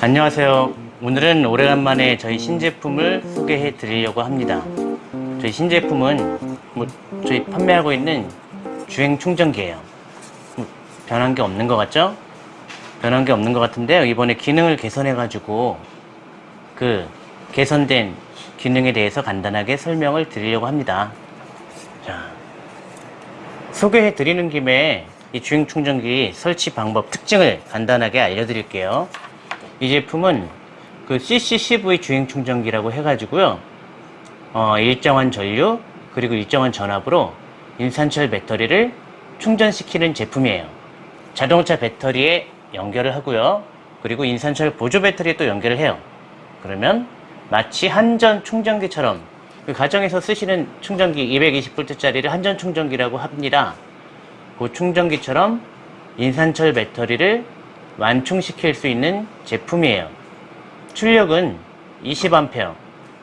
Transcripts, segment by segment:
안녕하세요. 오늘은 오래간만에 저희 신제품을 소개해 드리려고 합니다. 저희 신제품은 뭐 저희 판매하고 있는 주행 충전기예요. 뭐 변한 게 없는 것 같죠? 변한 게 없는 것 같은데요. 이번에 기능을 개선해 가지고 그 개선된 기능에 대해서 간단하게 설명을 드리려고 합니다. 자, 소개해 드리는 김에 이 주행 충전기 설치 방법 특징을 간단하게 알려드릴게요. 이 제품은 그 CCCV 주행 충전기라고 해가지고요. 어, 일정한 전류 그리고 일정한 전압으로 인산철 배터리를 충전시키는 제품이에요. 자동차 배터리에 연결을 하고요. 그리고 인산철 보조 배터리에 또 연결을 해요. 그러면 마치 한전 충전기처럼 그 가정에서 쓰시는 충전기 220V짜리를 한전 충전기라고 합니다. 그 충전기처럼 인산철 배터리를 완충시킬 수 있는 제품이에요. 출력은 20A.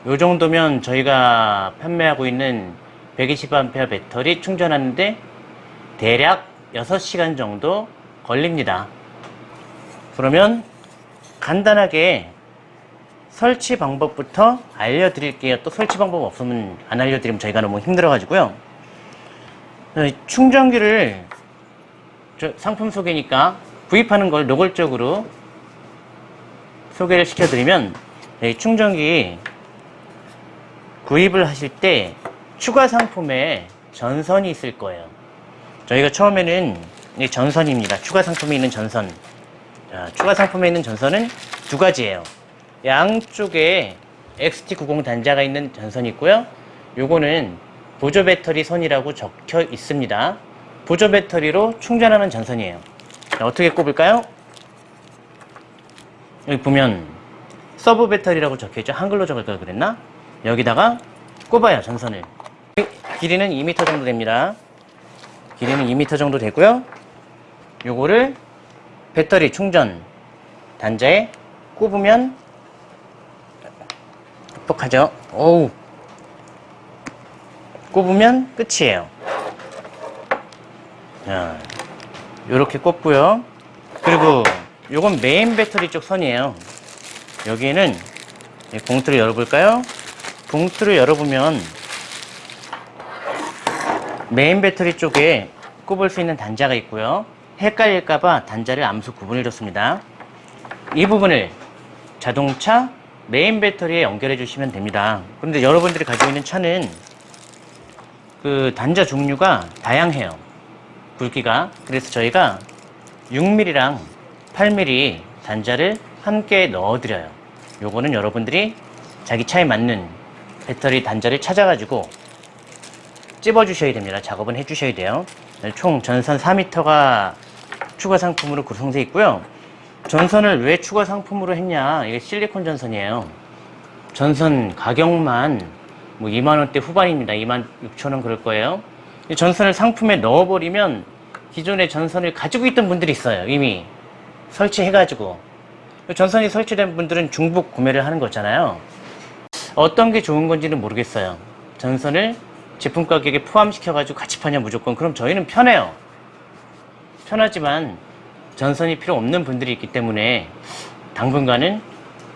요 정도면 저희가 판매하고 있는 120A 배터리 충전하는데 대략 6시간 정도 걸립니다. 그러면 간단하게 설치 방법부터 알려드릴게요. 또 설치 방법 없으면 안 알려드리면 저희가 너무 힘들어 가지고요. 어, 충전기를 상품 소개니까 구입하는 걸 노골적으로 소개를 시켜드리면 충전기 구입을 하실 때 추가 상품에 전선이 있을 거예요. 저희가 처음에는 전선입니다. 추가 상품에 있는 전선. 자, 추가 상품에 있는 전선은 두 가지예요. 양쪽에 XT90 단자가 있는 전선이 있고요. 요거는 보조 배터리 선이라고 적혀 있습니다. 보조 배터리로 충전하는 전선이에요. 자, 어떻게 꼽을까요? 여기 보면 sub battery라고 적혀있죠. 한글로 적을 걸 그랬나? 여기다가 꼽아요, 전선을. 길이는 2m 정도 됩니다. 길이는 2m 정도 되고요. 요거를 배터리 충전 단자에 꼽으면 뻑뻑하죠? 어우 꼽으면 끝이에요. 자, 요렇게 꼽고요. 그리고 요건 메인 배터리 쪽 선이에요. 여기에는 봉투를 열어볼까요? 봉투를 열어보면 메인 배터리 쪽에 꼽을 수 있는 단자가 있고요. 헷갈릴까봐 단자를 암수 구분을 줬습니다. 이 부분을 자동차 메인 배터리에 연결해 주시면 됩니다. 그런데 여러분들이 가지고 있는 차는 그 단자 종류가 다양해요. 굵기가. 그래서 저희가 6mm랑 8mm 단자를 함께 넣어 드려요. 요거는 여러분들이 자기 차에 맞는 배터리 단자를 찾아 가지고 찝어 주셔야 됩니다. 작업은 해 주셔야 돼요. 총 전선 4m가 추가 상품으로 구성되어 있고요. 전선을 왜 추가 상품으로 했냐? 이게 실리콘 전선이에요. 전선 가격만 뭐 2만원대 후반입니다. 2만 6천원 그럴 거예요. 전선을 상품에 넣어버리면 기존의 전선을 가지고 있던 분들이 있어요. 이미 설치해가지고. 전선이 설치된 분들은 중복 구매를 하는 거잖아요. 어떤 게 좋은 건지는 모르겠어요. 전선을 제품 가격에 포함시켜 가지고 같이 파냐 무조건. 그럼 저희는 편해요. 편하지만 전선이 필요 없는 분들이 있기 때문에 당분간은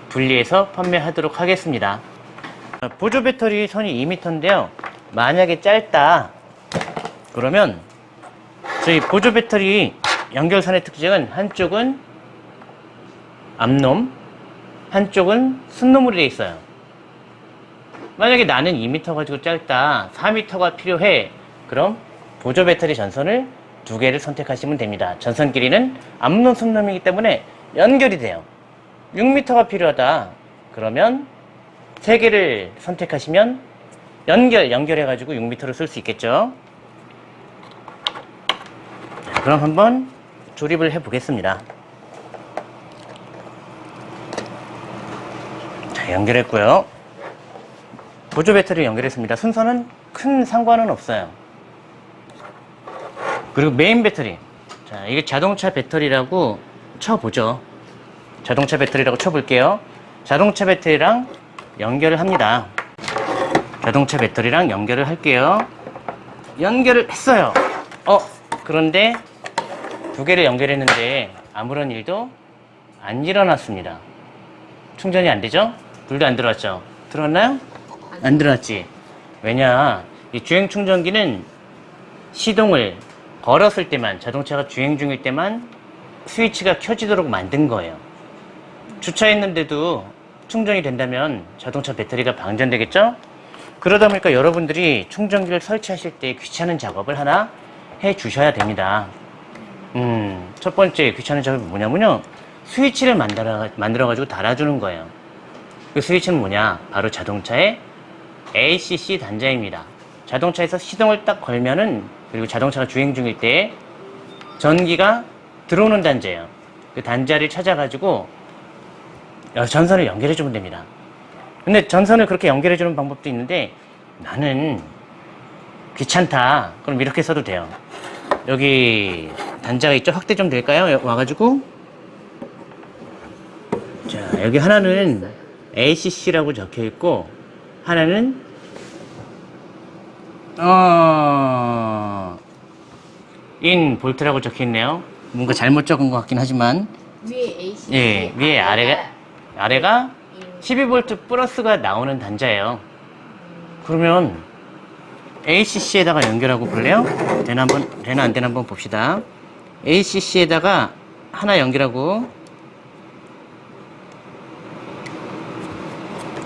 분리해서 판매하도록 하겠습니다. 보조 배터리 선이 2m인데요. 만약에 짧다 그러면 저희 보조 배터리 연결선의 특징은 한쪽은 앞놈 한쪽은 순놈으로 되어 있어요. 만약에 나는 2m 가지고 짧다 4m가 필요해 그럼 보조 배터리 전선을 두 개를 선택하시면 됩니다. 전선 길이는 앞놈 순놈이기 때문에 연결이 돼요. 6m가 필요하다 그러면 세 개를 선택하시면 연결 연결해 가지고 6m를 쓸 수 있겠죠. 그럼 한번 조립을 해 보겠습니다. 자, 연결했고요. 보조 배터리 연결했습니다. 순서는 큰 상관은 없어요. 그리고 메인 배터리. 자, 이게 자동차 배터리라고 쳐보죠. 자동차 배터리라고 쳐볼게요. 자동차 배터리랑 연결을 합니다. 자동차 배터리랑 연결을 할게요. 연결을 했어요. 어, 그런데 두 개를 연결했는데 아무런 일도 안 일어났습니다. 충전이 안 되죠? 불도 안 들어왔죠? 들어왔나요? 안 들어왔지. 왜냐, 이 주행 충전기는 시동을 걸었을 때만, 자동차가 주행 중일 때만 스위치가 켜지도록 만든 거예요. 주차했는데도 충전이 된다면 자동차 배터리가 방전되겠죠? 그러다 보니까 여러분들이 충전기를 설치하실 때 귀찮은 작업을 하나 해 주셔야 됩니다. 음, 첫 번째 귀찮은 작업이 뭐냐면요. 스위치를 만들어, 만들어가지고 달아주는 거예요. 그 스위치는 뭐냐? 바로 자동차의 ACC 단자입니다. 자동차에서 시동을 딱 걸면은, 그리고 자동차가 주행 중일 때 전기가 들어오는 단자예요. 그 단자를 찾아가지고 어, 전선을 연결해 주면 됩니다. 근데 전선을 그렇게 연결해 주는 방법도 있는데 나는 귀찮다. 그럼 이렇게 써도 돼요. 여기 단자가 있죠? 확대 좀 될까요? 여- 와가지고 자 여기 하나는 ACC라고 적혀 있고 하나는 어... 인 볼트라고 적혀 있네요. 뭔가 잘못 적은 것 같긴 하지만 위에 AC. 예 위에 아래가 아래가 12V 플러스가 나오는 단자예요. 그러면 ACC에다가 연결하고 볼래요? 되나 한번 되나 안 되나 한번 봅시다. ACC에다가 하나 연결하고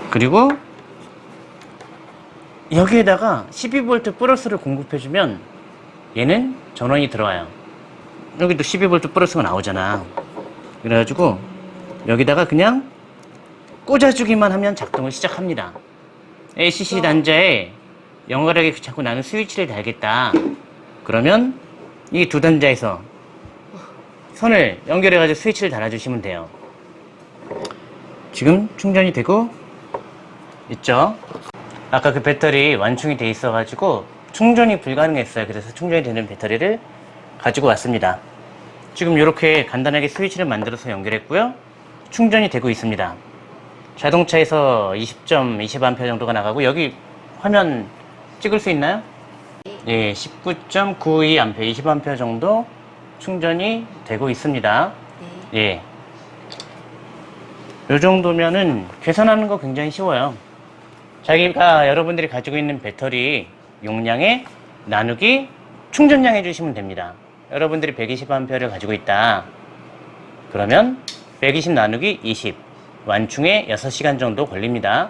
그리고 여기에다가 12V 플러스를 공급해주면 얘는 전원이 들어와요. 여기도 12V 플러스가 나오잖아. 그래가지고 여기다가 그냥 꽂아주기만 하면 작동을 시작합니다. ACC 단자에 연결하기 귀찮고 나는 스위치를 달겠다. 그러면 이 두 단자에서 선을 연결해 가지고 스위치를 달아 주시면 돼요. 지금 충전이 되고 있죠? 아까 그 배터리 완충이 돼 있어 가지고 충전이 불가능했어요. 그래서 충전이 되는 배터리를 가지고 왔습니다. 지금 이렇게 간단하게 스위치를 만들어서 연결했고요. 충전이 되고 있습니다. 자동차에서 20점 20A 정도가 나가고 여기 화면 찍을 수 있나요? 예, 19.92A, 20A 정도 충전이 되고 있습니다. 네. 예. 요 정도면은 계산하는 거 굉장히 쉬워요. 자기가 여러분들이 가지고 있는 배터리 용량에 나누기 충전량 해주시면 됩니다. 여러분들이 120A를 가지고 있다. 그러면 120 나누기 20 완충에 6시간 정도 걸립니다.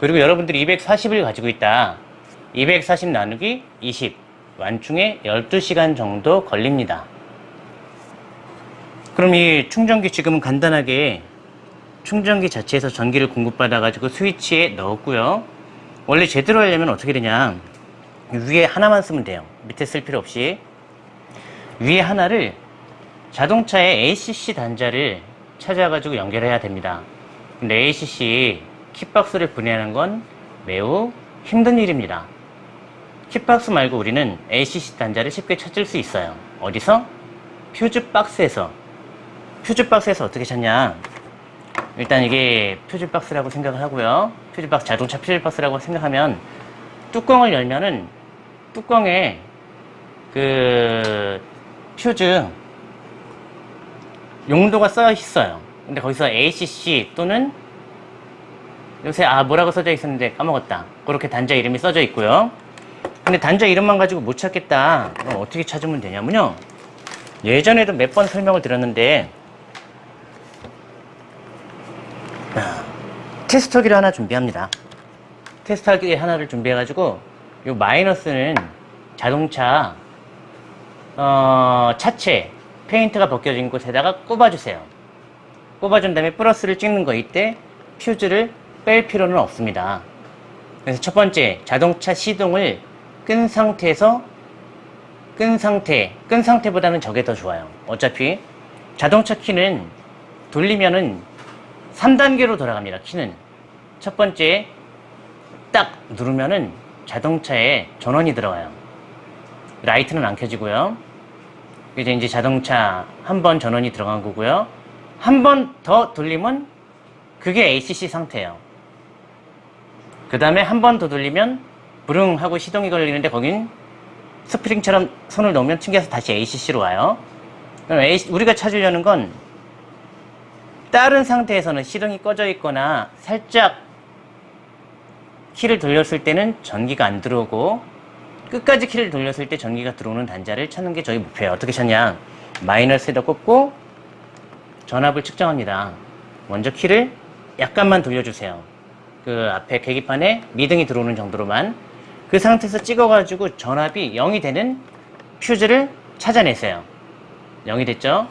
그리고 여러분들이 240을 가지고 있다. 240 나누기 20 완충에 12시간 정도 걸립니다. 그럼 이 충전기 지금은 간단하게 충전기 자체에서 전기를 공급받아 가지고 스위치에 넣었고요. 원래 제대로 하려면 어떻게 되냐? 위에 하나만 쓰면 돼요. 밑에 쓸 필요 없이 위에 하나를 자동차의 ACC 단자를 찾아 가지고 연결해야 됩니다. 근데 ACC kit박스를 분해하는 건 매우 힘든 일입니다. Kit박스 말고 우리는 ACC 단자를 쉽게 찾을 수 있어요. 어디서? 퓨즈박스에서. 퓨즈박스에서 어떻게 찾냐? 일단 이게 퓨즈박스라고 생각을 하고요. 퓨즈박스, 자동차 퓨즈박스라고 생각하면 뚜껑을 열면은 뚜껑에 그 퓨즈 용도가 써 있어요. 근데 거기서 ACC 또는 요새 아 뭐라고 써져 있었는데 까먹었다. 그렇게 단자 이름이 써져 있고요. 근데 단자 이름만 가지고 못 찾겠다. 그럼 어떻게 찾으면 되냐면요. 예전에도 몇 번 설명을 드렸는데 아, 테스터기를 하나 준비합니다. 테스터기 하나를 준비해 가지고 이 마이너스는 자동차 어, 차체 페인트가 벗겨진 곳에다가 꼽아주세요. 꼽아준 다음에 플러스를 찍는 거 이때 퓨즈를 뺄 필요는 없습니다. 그래서 첫 번째 자동차 시동을 끈 상태에서 끈 상태, 끈 상태보다는 저게 더 좋아요. 어차피 자동차 키는 돌리면은 3단계로 돌아갑니다. 키는 첫 번째 딱 누르면은 자동차에 전원이 들어가요. 라이트는 안 켜지고요. 이제 이제 자동차 한 번 전원이 들어간 거고요. 한 번 더 돌리면 그게 ACC 상태예요. 그 다음에 한 번 더 돌리면 부릉 하고 시동이 걸리는데 거긴 스프링처럼 손을 놓으면 튕겨서 다시 ACC로 와요. 그럼 AC 우리가 찾으려는 건 다른 상태에서는 시동이 꺼져 있거나 살짝 키를 돌렸을 때는 전기가 안 들어오고 끝까지 키를 돌렸을 때 전기가 들어오는 단자를 찾는 게 저희 목표예요. 어떻게 찾냐? 마이너스에다 꽂고 전압을 측정합니다. 먼저 키를 약간만 돌려주세요. 그 앞에 계기판에 미등이 들어오는 정도로만 그 상태에서 찍어가지고 전압이 0이 되는 퓨즈를 찾아내세요. 0이 됐죠?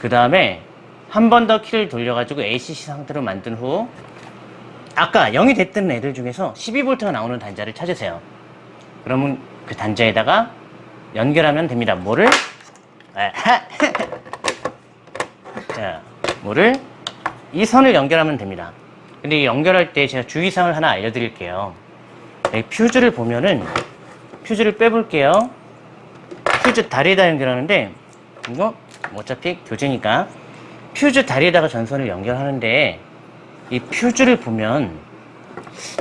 그 다음에 한 번 더 키를 돌려가지고 ACC 상태로 만든 후 아까 0이 됐던 애들 중에서 12V가 나오는 단자를 찾으세요. 그러면 그 단자에다가 연결하면 됩니다. 뭐를? 아, 자, 뭐를? 이 선을 연결하면 됩니다. 근데 이 연결할 때 제가 주의사항을 하나 알려드릴게요. 여기 퓨즈를 보면은 퓨즈를 빼볼게요. 퓨즈 다리에다 연결하는데 이거 어차피 교재니까 퓨즈 다리에다가 전선을 연결하는데 이 퓨즈를 보면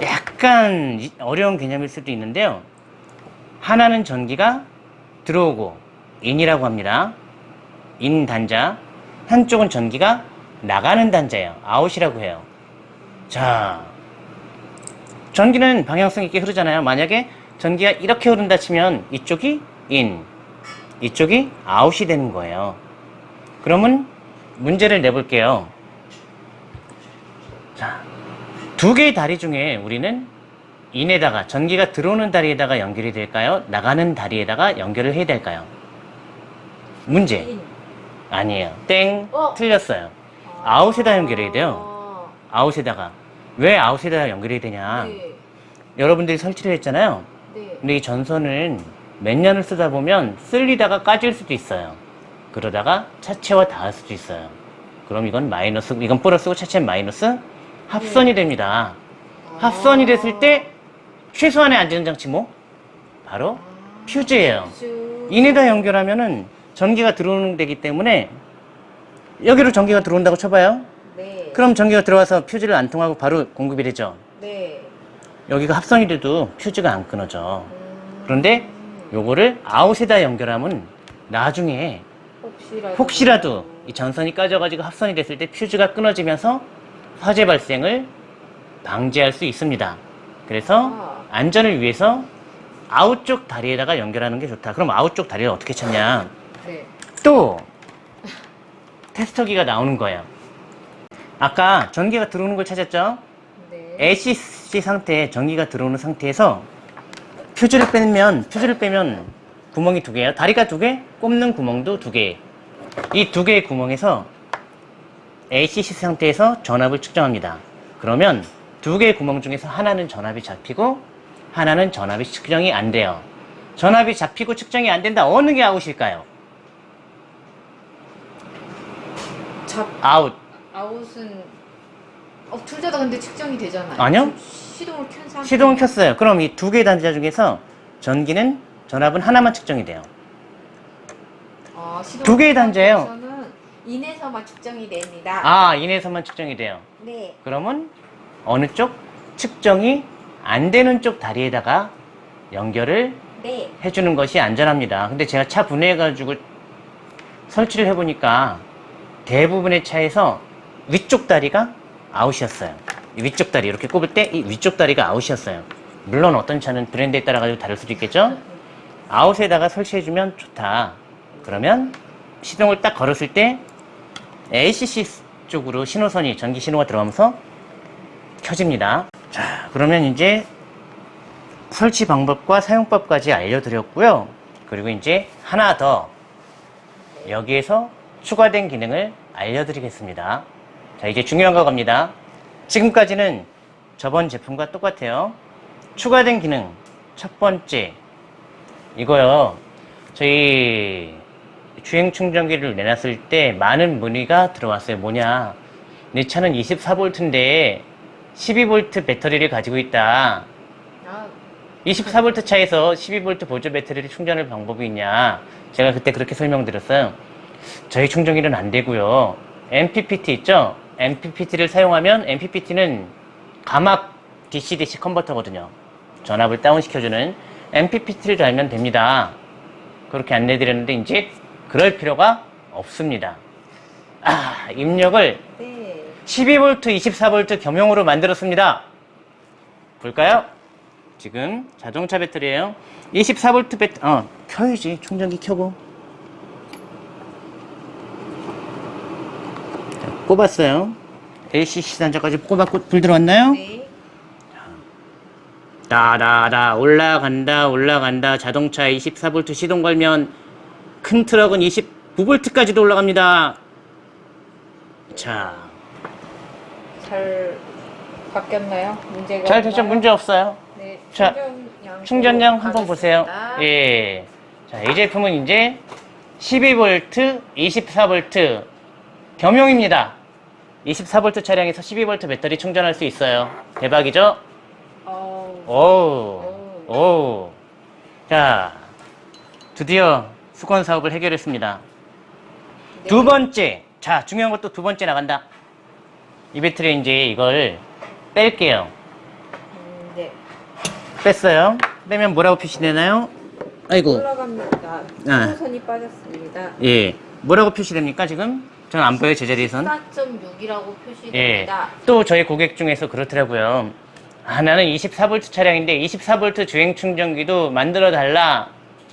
약간 이- 어려운 개념일 수도 있는데요. 하나는 전기가 들어오고 in이라고 합니다. in 단자. 한쪽은 전기가 나가는 단자예요. out이라고 해요. 자, 전기는 방향성 있게 흐르잖아요. 만약에 전기가 이렇게 흐른다 치면 이쪽이 in, 이쪽이 아웃이 되는 거예요. 그러면 문제를 내볼게요. 자, 두 개의 다리 중에 우리는 in에다가 전기가 들어오는 다리에다가 연결이 될까요? 나가는 다리에다가 연결을 해야 될까요? 문제. in. 아니에요. 땡. 어? 틀렸어요. out에다 연결해야 돼요. out에다가. 왜 out에다가 연결해야 되냐? 네. 여러분들이 설치를 했잖아요. 네. 근데 이 전선은 몇 년을 쓰다 보면 쓸리다가 까질 수도 있어요. 그러다가 차체와 닿을 수도 있어요. 그럼 이건 마이너스, 이건 플러스고 차체는 마이너스 합선이 됩니다. 합선이 됐을 때 최소한의 안전 장치 뭐? 바로 퓨즈예요. 퓨즈. 인에다 연결하면은 전기가 들어오는 데기 때문에 여기로 전기가 들어온다고 쳐봐요. 네. 그럼 전기가 들어와서 퓨즈를 안 통하고 바로 공급이 되죠. 네. 여기가 합선이 돼도 퓨즈가 안 끊어져. 음. 그런데 요거를 아웃에다 연결하면 나중에 혹시라도 혹시라도 이 전선이 까져가지고 합선이 됐을 때 퓨즈가 끊어지면서 화재 발생을 방지할 수 있습니다. 그래서 아. 안전을 위해서 아웃 쪽 다리에다가 연결하는 게 좋다. 그럼 아웃 쪽 다리를 어떻게 찾냐? 네. 또 테스터기가 나오는 거예요. 아까 전기가 들어오는 걸 찾았죠? 네. ACC 상태에 전기가 들어오는 상태에서 퓨즈를 빼면 퓨즈를 빼면 구멍이 두 개예요. 다리가 두 개, 꼽는 구멍도 두 개. 이 두 개의 구멍에서 ACC 상태에서 전압을 측정합니다. 그러면 두 개의 구멍 중에서 하나는 전압이 잡히고 하나는 전압이 측정이 안 돼요. 전압이 잡히고 측정이 안 된다. 어느 게 out일까요? 잡 out. out은 어, 둘 다 근데 측정이 되잖아요. 아니요. 시동을 켠 상태. 시동을 켰어요. 그럼 이 두 개의 단자 중에서 전기는 전압은 하나만 측정이 돼요. 아, 두 개의 단자예요. 인에서만 측정이 됩니다. 아, 인에서만 측정이 돼요. 네. 그러면 어느 쪽 측정이 안 되는 쪽 다리에다가 연결을 네. 해주는 것이 안전합니다. 근데 제가 차 분해해가지고 설치를 해보니까 대부분의 차에서 위쪽 다리가 아웃이었어요. 이 위쪽 다리 이렇게 꼽을 때 이 위쪽 다리가 아웃이었어요. 물론 어떤 차는 브랜드에 따라 가지고 다를 수도 있겠죠. 아웃에다가 설치해주면 좋다. 그러면 시동을 딱 걸었을 때 ACC 쪽으로 신호선이 전기 신호가 들어가면서 켜집니다. 자, 그러면 이제 설치 방법과 사용법까지 알려드렸고요. 그리고 이제 하나 더 여기에서 추가된 기능을 알려드리겠습니다. 자, 이제 중요한 거 갑니다. 지금까지는 저번 제품과 똑같아요. 추가된 기능 첫 번째 이거요. 저희 주행 충전기를 내놨을 때 많은 문의가 들어왔어요. 뭐냐? 내 차는 24V인데 12V 배터리를 가지고 있다. 아, 24V 차에서 12V 보조 배터리를 충전할 방법이 있냐? 제가 그때 그렇게 설명드렸어요. 저희 충전기는 안 되고요. MPPT 있죠? MPPT를 사용하면 MPPT는 가막 DC-DC 컨버터거든요. 전압을 다운시켜주는 MPPT를 달면 됩니다. 그렇게 안내드렸는데 이제 그럴 필요가 없습니다. 아, 입력을 네. 12V, 24V 겸용으로 만들었습니다. 볼까요? 지금 자동차 배터리예요. 24V 배터, 어, 켜야지. 충전기 켜고. 꼽았어요. LCC 단자까지 꼽았고 불 들어왔나요? 네. 다다다 올라간다 올라간다 자동차 24V 시동 걸면 큰 트럭은 29V까지도 올라갑니다. 자, 잘 바뀌었나요? 문제가 잘 됐죠? 문제 없어요. 네. 자, 충전량 충전량 한번 보세요. 가겠습니다. 예. 자, 이 제품은 이제 12V, 24V 겸용입니다. 24V 차량에서 12V 배터리 충전할 수 있어요. 대박이죠? 어우. 오, 오. 자, 드디어 수건 사업을 해결했습니다. 네. 두 번째. 자, 중요한 것도 두 번째 나간다. 이 배터리 이제 이걸 뺄게요. 음, 네. 뺐어요. 빼면 뭐라고 표시되나요? 아이고. 올라갑니다. 아. 수선이 빠졌습니다. 예. 뭐라고 표시됩니까, 지금? 저는 안 보여요, 제자리에선. 4.6이라고 예. 표시됩니다. 또 저희 고객 중에서 그렇더라고요. 아, 나는 24V 차량인데 24V 주행 충전기도 만들어 달라.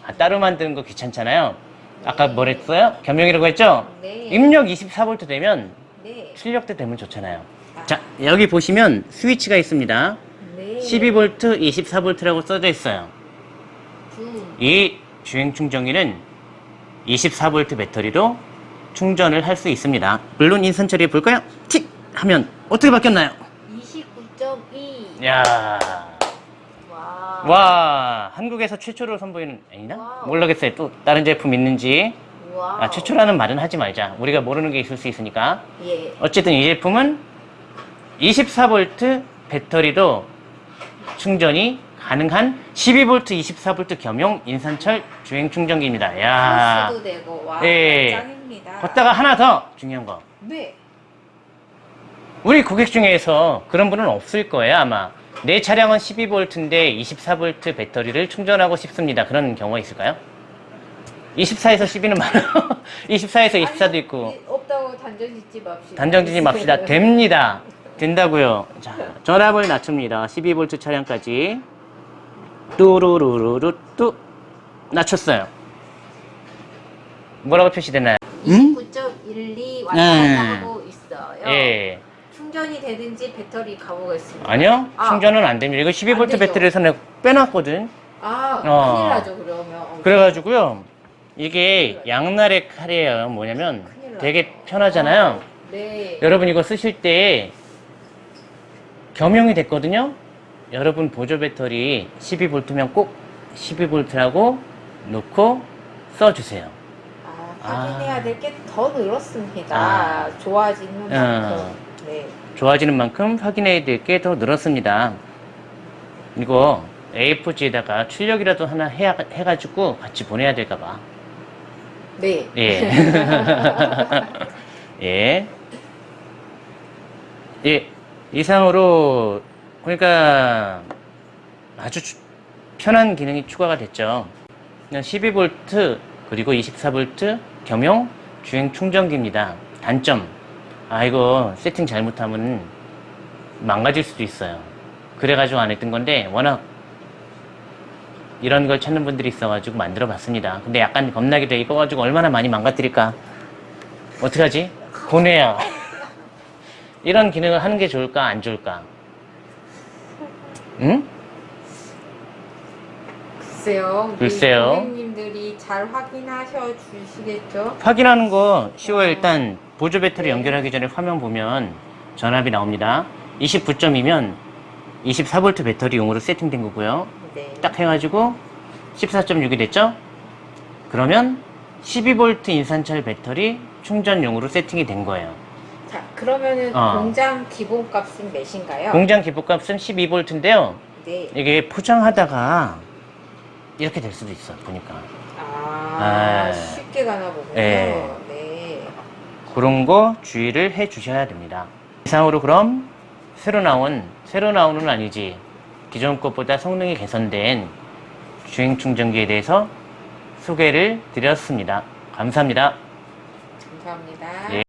아, 따로 만드는 거 귀찮잖아요. 아까 뭐랬어요? 겸용이라고 했죠? 네. 입력 24V 되면 네. 출력대 되면 좋잖아요. 자, 여기 보시면 스위치가 있습니다. 네. 12V, 24V라고 써져 있어요. 두. 이 주행 충전기는 24V 배터리로 충전을 할 수 있습니다. 물론 인선 처리해 볼까요? 틱! 하면 어떻게 바뀌었나요? 29.2. 야 와. 와, 한국에서 최초로 선보이는, 아니나? wow. 모르겠어요. 또 다른 제품 있는지. 와. 아, 최초라는 말은 하지 말자. 우리가 모르는 게 있을 수 있으니까. 예. 어쨌든 이 제품은 24V 배터리로 충전이 가능한 12V, 24V 겸용 인산철 주행 충전기입니다. 야도 되고 와. 예. 짱입니다. 거기다가 하나 더 중요한 거. 네. 우리 고객 중에서 그런 분은 없을 거예요, 아마. 내 차량은 12V인데 24V 배터리를 충전하고 싶습니다. 그런 경우가 있을까요? 24에서 12는 많아요. 24에서 24도 있고. 아니, 없다고 단정 짓지 맙시다. 단정 짓지 맙시다. 됩니다. 된다고요. 자, 전압을 낮춥니다. 12V 차량까지. 뚜루루루루 뚜 낮췄어요. 뭐라고 표시되나요? 29.12 왔다 네. 갔다 하고 있어요. 예. 충전이 되든지 배터리 가보겠습니다. 아니요. 아. 충전은 안 됩니다. 이거 안 12V 되죠. 배터리에서 내가 빼놨거든. 아, 어. 큰일 나죠, 그러면. 어, 그래가지고요. 이게 양날의 칼이에요. 뭐냐면. 되게 편하잖아요. 네. 여러분 이거 쓰실 때 겸용이 됐거든요. 여러분 보조 배터리 12V면 꼭 12V라고 놓고 써주세요. 아, 확인해야 될게 더 늘었습니다. 아. 좋아지는 어. 만큼. 네. 좋아지는 만큼 확인해야 될 게 더 늘었습니다. 이거 A4지에다가 출력이라도 하나 해, 해가지고 같이 보내야 될까봐. 네. 예. 예. 예. 이상으로, 그러니까, 아주 주- 편한 기능이 추가가 됐죠. 12V, 그리고 24V 겸용 주행 충전기입니다. 단점. 아, 이거 세팅 잘못하면 망가질 수도 있어요. 그래가지고 안 했던 건데, 워낙 이런 걸 찾는 분들이 있어가지고 만들어 봤습니다. 근데 약간 겁나기도 해. 이거 가지고 얼마나 많이 망가뜨릴까? 어떡하지? 고뇌야. 이런 기능을 하는 게 좋을까, 안 좋을까? 응? 글쎄요. 글쎄요. 고객님들이 잘 확인하셔 주시겠죠? 확인하는 거 쉬워요. 어. 일단 보조 배터리 네. 연결하기 전에 화면 보면 전압이 나옵니다. 29점이면 24V 배터리용으로 세팅된 거고요. 네. 딱 해가지고 14.6이 됐죠? 그러면 12V 인산철 배터리 충전용으로 세팅이 된 거예요. 자, 그러면은 어. 공장 기본값은 몇인가요? 공장 기본값은 12V인데요. 네. 이게 포장하다가 이렇게 될 수도 있어, 보니까. 아, 아. 쉽게 가나 보군요. 예. 네. 그런 거 주의를 해 주셔야 됩니다. 이상으로 그럼 새로 나온, 새로 나오는 아니지. 기존 것보다 성능이 개선된 주행 충전기에 대해서 소개를 드렸습니다. 감사합니다. 감사합니다. 예.